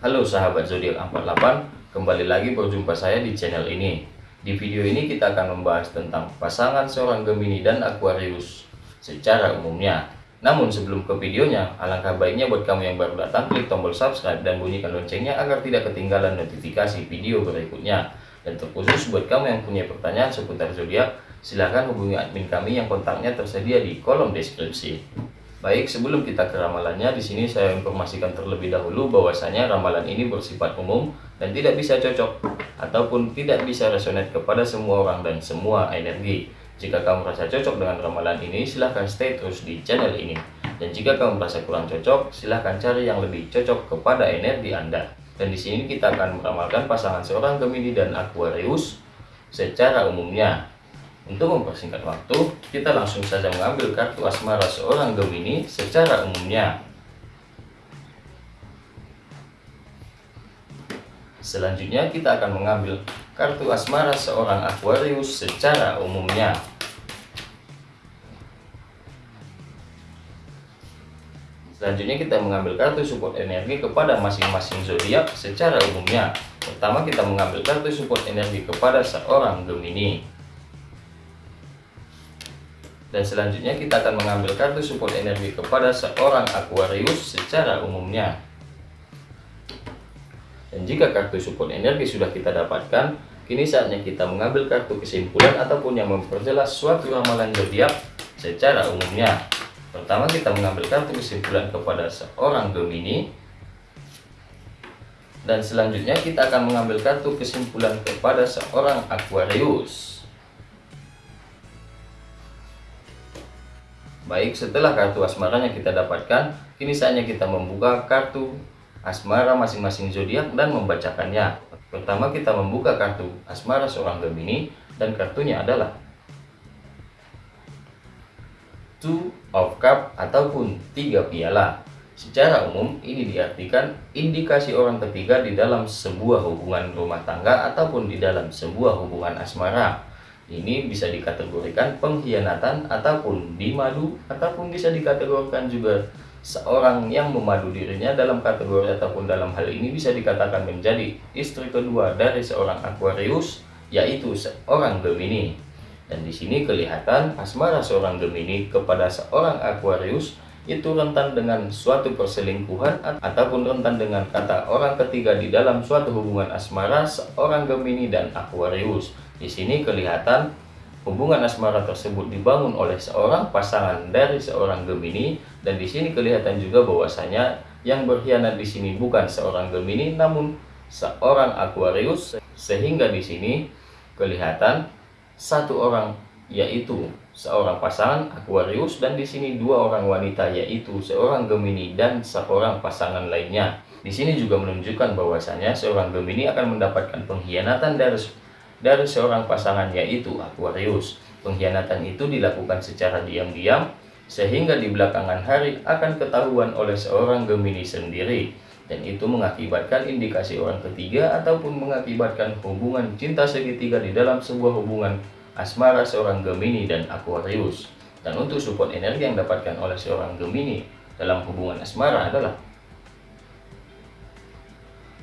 Halo sahabat zodiak 48, kembali lagi berjumpa saya di channel ini. Di video ini kita akan membahas tentang pasangan seorang Gemini dan Aquarius secara umumnya. Namun sebelum ke videonya, alangkah baiknya buat kamu yang baru datang klik tombol subscribe dan bunyikan loncengnya agar tidak ketinggalan notifikasi video berikutnya. Dan terkhusus buat kamu yang punya pertanyaan seputar zodiak, silahkan hubungi admin kami yang kontaknya tersedia di kolom deskripsi. Baik, sebelum kita ke ramalannya, di sini saya informasikan terlebih dahulu bahwasanya ramalan ini bersifat umum dan tidak bisa cocok ataupun tidak bisa resonate kepada semua orang dan semua energi. Jika kamu merasa cocok dengan ramalan ini, silahkan stay terus di channel ini. Dan jika kamu merasa kurang cocok, silahkan cari yang lebih cocok kepada energi Anda. Dan di sini kita akan meramalkan pasangan seorang Gemini dan Aquarius secara umumnya. Untuk mempersingkat waktu, kita langsung saja mengambil kartu asmara seorang Gemini secara umumnya. Selanjutnya kita akan mengambil kartu asmara seorang Aquarius secara umumnya. Selanjutnya kita mengambil kartu support energi kepada masing-masing zodiak secara umumnya. Pertama kita mengambil kartu support energi kepada seorang Gemini. Dan selanjutnya kita akan mengambil kartu support energi kepada seorang Aquarius secara umumnya. Dan jika kartu support energi sudah kita dapatkan, kini saatnya kita mengambil kartu kesimpulan ataupun yang memperjelas suatu ramalan zodiak secara umumnya. Pertama kita mengambil kartu kesimpulan kepada seorang Gemini. Dan selanjutnya kita akan mengambil kartu kesimpulan kepada seorang Aquarius. Baik, setelah kartu asmaranya kita dapatkan, kini saatnya kita membuka kartu asmara masing-masing zodiak dan membacakannya. Pertama kita membuka kartu asmara seorang Gemini dan kartunya adalah Two of Cup ataupun tiga piala. Secara umum ini diartikan indikasi orang ketiga di dalam sebuah hubungan rumah tangga ataupun di dalam sebuah hubungan asmara ini bisa dikategorikan pengkhianatan ataupun dimadu ataupun bisa dikategorikan juga seorang yang memadu dirinya dalam kategori ataupun dalam hal ini bisa dikatakan menjadi istri kedua dari seorang Aquarius yaitu seorang Gemini. Dan di sini kelihatan asmara seorang Gemini kepada seorang Aquarius itu rentan dengan suatu perselingkuhan ataupun rentan dengan kata orang ketiga di dalam suatu hubungan asmara seorang Gemini dan Aquarius di sini kelihatan hubungan asmara tersebut dibangun oleh seorang pasangan dari seorang Gemini dan di sini kelihatan juga bahwasanya yang berkhianat di sini bukan seorang Gemini namun seorang Aquarius sehingga di sini kelihatan satu orang yaitu seorang pasangan Aquarius dan di sini dua orang wanita yaitu seorang Gemini dan seorang pasangan lainnya. Di sini juga menunjukkan bahwasanya seorang Gemini akan mendapatkan pengkhianatan dari dari seorang pasangan yaitu Aquarius. Pengkhianatan itu dilakukan secara diam-diam sehingga di belakangan hari akan ketahuan oleh seorang Gemini sendiri dan itu mengakibatkan indikasi orang ketiga ataupun mengakibatkan hubungan cinta segitiga di dalam sebuah hubungan asmara seorang Gemini dan Aquarius. Dan untuk support energi yang dapatkan oleh seorang Gemini dalam hubungan asmara adalah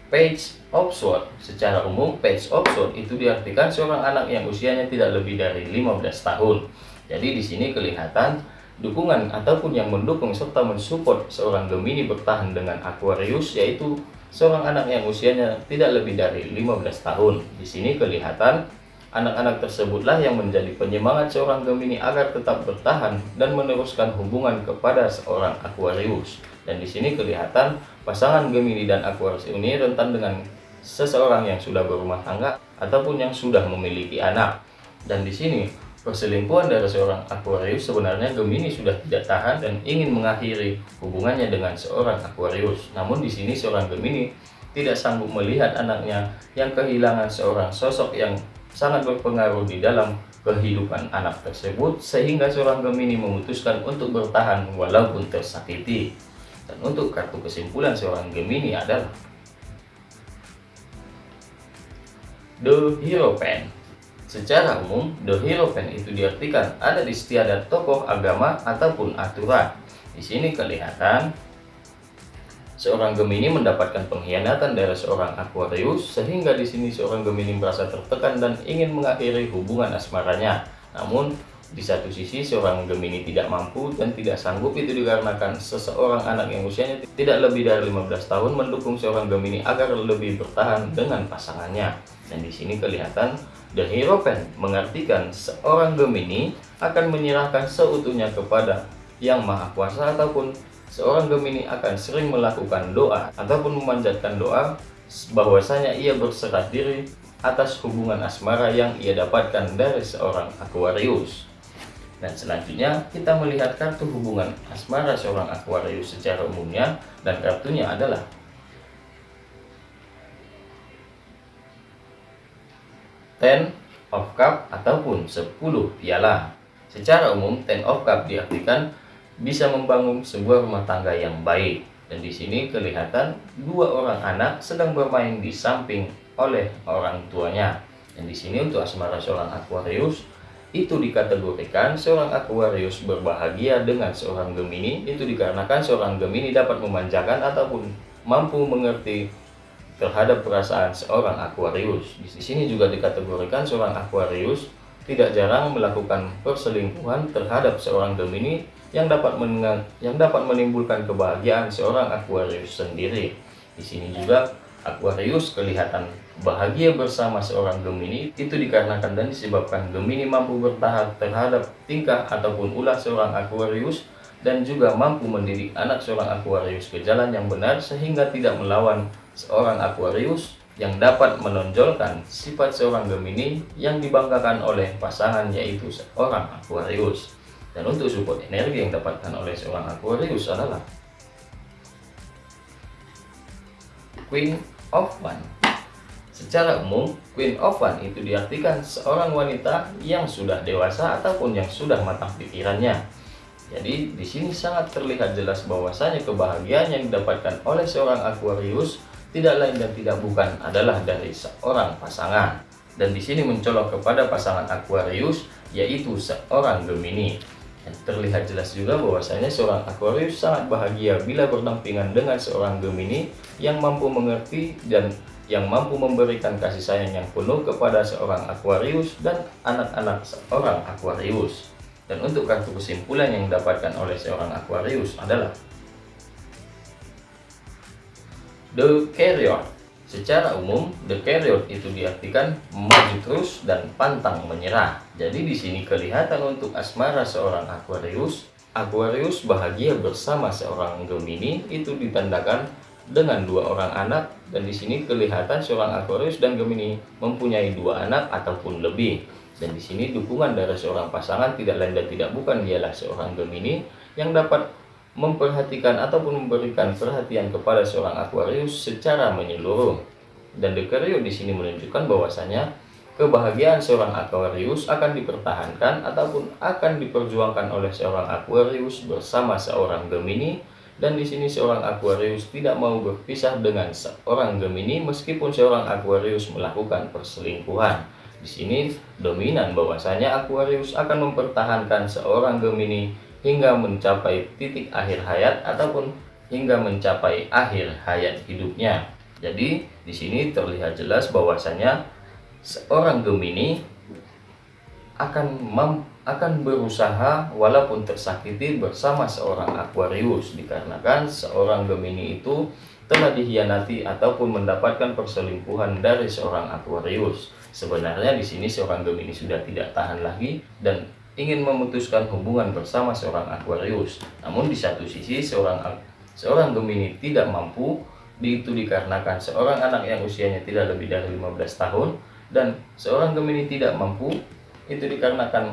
Page Sword Secara umum, Page Sword itu diartikan seorang anak yang usianya tidak lebih dari 15 tahun. Jadi di sini kelihatan dukungan ataupun yang mendukung serta mensupport seorang Gemini bertahan dengan Aquarius yaitu seorang anak yang usianya tidak lebih dari 15 tahun. Di sini kelihatan anak-anak tersebutlah yang menjadi penyemangat seorang Gemini agar tetap bertahan dan meneruskan hubungan kepada seorang Aquarius. Dan di sini kelihatan Pasangan Gemini dan Aquarius ini rentan dengan seseorang yang sudah berumah tangga ataupun yang sudah memiliki anak. Dan di sini perselingkuhan dari seorang Aquarius sebenarnya Gemini sudah tidak tahan dan ingin mengakhiri hubungannya dengan seorang Aquarius. Namun di sini seorang Gemini tidak sanggup melihat anaknya yang kehilangan seorang sosok yang sangat berpengaruh di dalam kehidupan anak tersebut sehingga seorang Gemini memutuskan untuk bertahan walaupun tersakiti. Dan untuk kartu kesimpulan seorang Gemini adalah The Hero Pen. Secara umum, The Hero Pen itu diartikan ada di setiap tokoh agama ataupun aturan. Di sini kelihatan seorang Gemini mendapatkan pengkhianatan dari seorang Aquarius sehingga di sini seorang Gemini merasa tertekan dan ingin mengakhiri hubungan asmaranya. Namun di satu sisi seorang Gemini tidak mampu dan tidak sanggup itu dikarenakan seseorang anak yang usianya tidak lebih dari 15 tahun mendukung seorang Gemini agar lebih bertahan dengan pasangannya. Dan di sini kelihatan The Hierophant mengartikan seorang Gemini akan menyerahkan seutuhnya kepada yang maha kuasa ataupun seorang Gemini akan sering melakukan doa ataupun memanjatkan doa bahwasanya ia berserah diri atas hubungan asmara yang ia dapatkan dari seorang Aquarius. Dan selanjutnya kita melihat kartu hubungan asmara seorang Aquarius secara umumnya dan kartunya adalah Ten of Cup ataupun 10 piala. Secara umum Ten of Cup diartikan bisa membangun sebuah rumah tangga yang baik. Dan di sini kelihatan dua orang anak sedang bermain di samping oleh orang tuanya. Dan di sini untuk asmara seorang Aquarius itu dikategorikan seorang Aquarius berbahagia dengan seorang Gemini itu dikarenakan seorang Gemini dapat memanjakan ataupun mampu mengerti terhadap perasaan seorang Aquarius. Di sini juga dikategorikan seorang Aquarius tidak jarang melakukan perselingkuhan terhadap seorang Gemini yang dapat yang dapat menimbulkan kebahagiaan seorang Aquarius sendiri. Di sini juga Aquarius kelihatan bahagia bersama seorang Gemini itu dikarenakan dan disebabkan Gemini mampu bertahan terhadap tingkah ataupun ulah seorang Aquarius dan juga mampu mendidik anak seorang Aquarius ke jalan yang benar sehingga tidak melawan seorang Aquarius yang dapat menonjolkan sifat seorang Gemini yang dibanggakan oleh pasangan yaitu seorang Aquarius. Dan untuk support energi yang dapatkan oleh seorang Aquarius adalah Queen of One. Secara umum, Queen of One itu diartikan seorang wanita yang sudah dewasa ataupun yang sudah matang pikirannya. Jadi di sini sangat terlihat jelas bahwasanya kebahagiaan yang didapatkan oleh seorang Aquarius tidak lain dan tidak bukan adalah dari seorang pasangan. Dan di sini mencolok kepada pasangan Aquarius yaitu seorang Gemini. Terlihat jelas juga bahwasanya seorang Aquarius sangat bahagia bila berdampingan dengan seorang Gemini yang mampu mengerti dan yang mampu memberikan kasih sayang yang penuh kepada seorang Aquarius dan anak-anak seorang Aquarius. Dan untuk kartu kesimpulan yang didapatkan oleh seorang Aquarius adalah The Carrier Secara umum, the carrier itu diartikan maju terus dan pantang menyerah. Jadi di sini kelihatan untuk asmara seorang Aquarius, Aquarius bahagia bersama seorang Gemini itu ditandakan dengan dua orang anak dan di sini kelihatan seorang Aquarius dan Gemini mempunyai dua anak ataupun lebih. Dan di sini dukungan dari seorang pasangan tidak lain dan tidak bukan dialah seorang Gemini yang dapat memperhatikan ataupun memberikan perhatian kepada seorang Aquarius secara menyeluruh. Dan Dekerio di sini menunjukkan bahwasanya kebahagiaan seorang Aquarius akan dipertahankan ataupun akan diperjuangkan oleh seorang Aquarius bersama seorang Gemini dan di sini seorang Aquarius tidak mau berpisah dengan seorang Gemini meskipun seorang Aquarius melakukan perselingkuhan. Di sini dominan bahwasanya Aquarius akan mempertahankan seorang Gemini hingga mencapai titik akhir hayat ataupun hingga mencapai akhir hayat hidupnya. Jadi di sini terlihat jelas bahwasanya seorang Gemini akan mem akan berusaha walaupun tersakiti bersama seorang Aquarius dikarenakan seorang Gemini itu telah dihianati ataupun mendapatkan perselingkuhan dari seorang Aquarius. Sebenarnya di sini seorang Gemini sudah tidak tahan lagi dan ingin memutuskan hubungan bersama seorang Aquarius. Namun di satu sisi seorang seorang Gemini tidak mampu itu dikarenakan seorang anak yang usianya tidak lebih dari 15 tahun dan seorang Gemini tidak mampu itu dikarenakan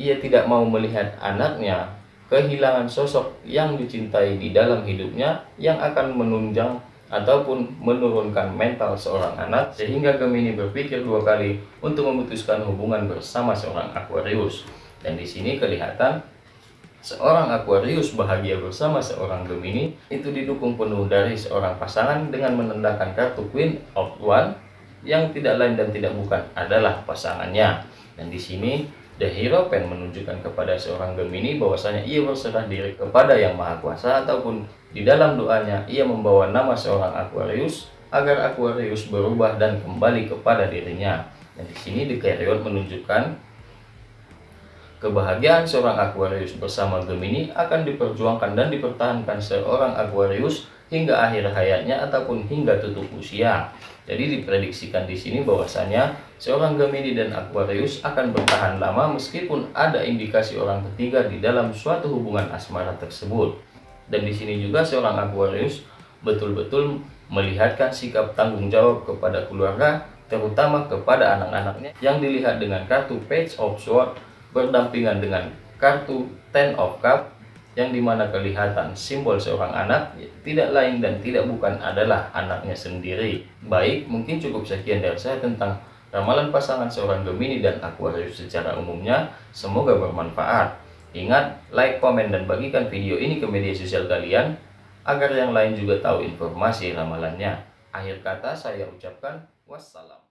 ia tidak mau melihat anaknya kehilangan sosok yang dicintai di dalam hidupnya yang akan menunjang ataupun menurunkan mental seorang anak sehingga Gemini berpikir dua kali untuk memutuskan hubungan bersama seorang Aquarius. Dan di sini kelihatan seorang Aquarius bahagia bersama seorang Gemini itu didukung penuh dari seorang pasangan dengan menandakan kartu Queen of One yang tidak lain dan tidak bukan adalah pasangannya. Dan di sini The Hierophant menunjukkan kepada seorang Gemini bahwasanya ia berserah diri kepada Yang Maha Kuasa ataupun di dalam doanya ia membawa nama seorang Aquarius agar Aquarius berubah dan kembali kepada dirinya. Dan di sini The Carrion menunjukkan kebahagiaan seorang Aquarius bersama Gemini akan diperjuangkan dan dipertahankan seorang Aquarius hingga akhir hayatnya ataupun hingga tutup usia. Jadi diprediksikan di sini bahwasanya seorang Gemini dan Aquarius akan bertahan lama meskipun ada indikasi orang ketiga di dalam suatu hubungan asmara tersebut. Dan di sini juga seorang Aquarius betul-betul melihatkan sikap tanggung jawab kepada keluarga, terutama kepada anak-anaknya yang dilihat dengan kartu Page of Swords berdampingan dengan kartu Ten of Cup yang di mana kelihatan simbol seorang anak tidak lain dan tidak bukan adalah anaknya sendiri. Baik, mungkin cukup sekian dari saya tentang ramalan pasangan seorang Gemini dan Aquarius secara umumnya. Semoga bermanfaat. Ingat, like, komen, dan bagikan video ini ke media sosial kalian agar yang lain juga tahu informasi ramalannya. Akhir kata saya ucapkan wassalam.